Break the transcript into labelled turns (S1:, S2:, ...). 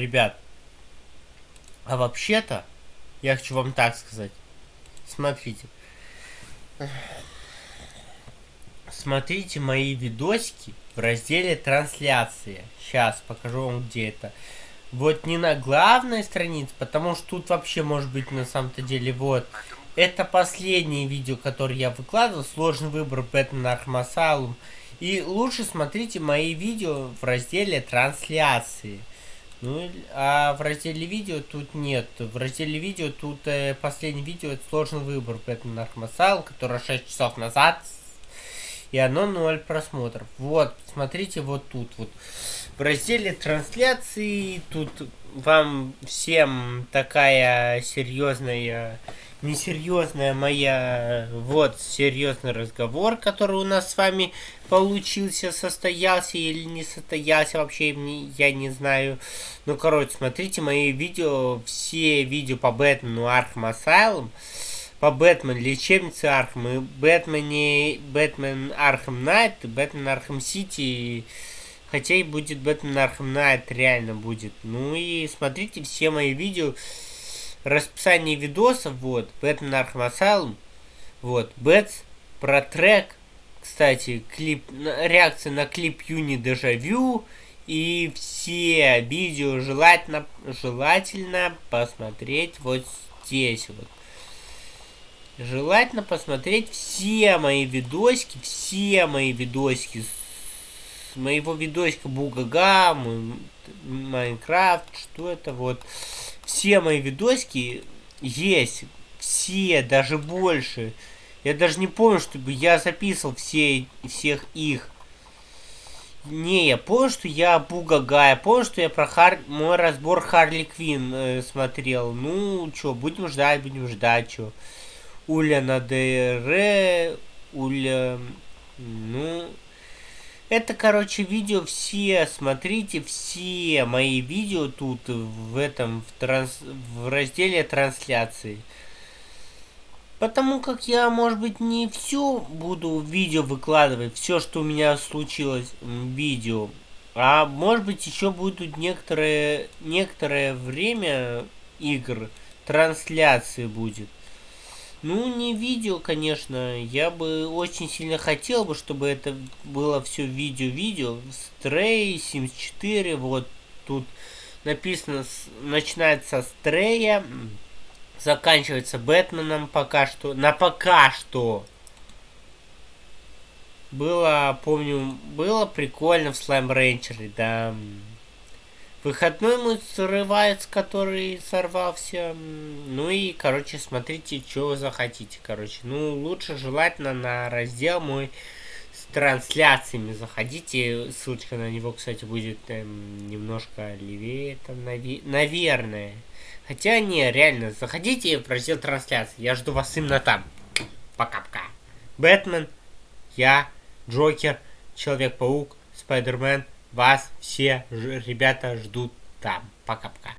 S1: Ребят, а вообще-то, я хочу вам так сказать. Смотрите. Смотрите мои видосики в разделе трансляции. Сейчас покажу вам где это. Вот не на главной странице, потому что тут вообще может быть на самом-то деле вот. Это последнее видео, которое я выкладывал. Сложный выбор Batman Arkham И лучше смотрите мои видео в разделе трансляции. Ну, а в разделе видео тут нет. В разделе видео тут э, последнее видео это сложный выбор Batman Arkham который 6 часов назад. И оно 0 просмотров. Вот, смотрите вот тут вот. В разделе трансляции тут вам всем такая серьезная несерьезная моя, вот, серьезный разговор, который у нас с вами получился, состоялся или не состоялся, вообще я не знаю. Ну, короче, смотрите мои видео, все видео по Бэтмену Arkham Asylum, по Бэтмен лечебнице Архам, и Бэтмене, Batman Arkham Knight, Batman Arkham City, хотя и будет Batman Arkham Knight, реально будет. Ну и смотрите все мои видео, расписание видосов, вот, Batman Arkham Asylum, вот, Бэтс, про трек, кстати, клип, реакция на клип Юни Дежавю, и все видео желательно, желательно посмотреть вот здесь вот. Желательно посмотреть все мои видосики, все мои видосики моего видосика Бугага, Майнкрафт, что это вот все мои видосики есть. Все, даже больше. Я даже не помню, чтобы я записывал все, всех их. Не, я помню, что я Бугага, я помню, что я про Хар... мой разбор Харли Квин э, смотрел. Ну, чё, будем ждать, будем ждать, чё. Уля на ДР, Уля... Ну, это, короче, видео все, смотрите все мои видео тут в этом, в, транс, в разделе трансляции. Потому как я, может быть, не все буду видео выкладывать, все, что у меня случилось видео. А может быть, еще будут некоторое, некоторое время игр, трансляции будет. Ну, не видео, конечно. Я бы очень сильно хотел бы, чтобы это было все видео-видео. Стрей, Sims 4, вот тут написано, начинается с Трея, заканчивается Бэтменом пока что. На пока что. Было, помню, было прикольно в Слайм Рейнджере, да. Выходной мой срывается, который сорвался. Ну и, короче, смотрите, что захотите, короче. Ну, лучше желательно на раздел мой с трансляциями заходите. Ссылочка на него, кстати, будет эм, немножко левее, там, нави наверное. Хотя, не, реально, заходите в раздел трансляции. Я жду вас именно там. Пока-пока. Бэтмен, я, Джокер, Человек-паук, Спайдермен, вас все ребята ждут там. Пока-пока.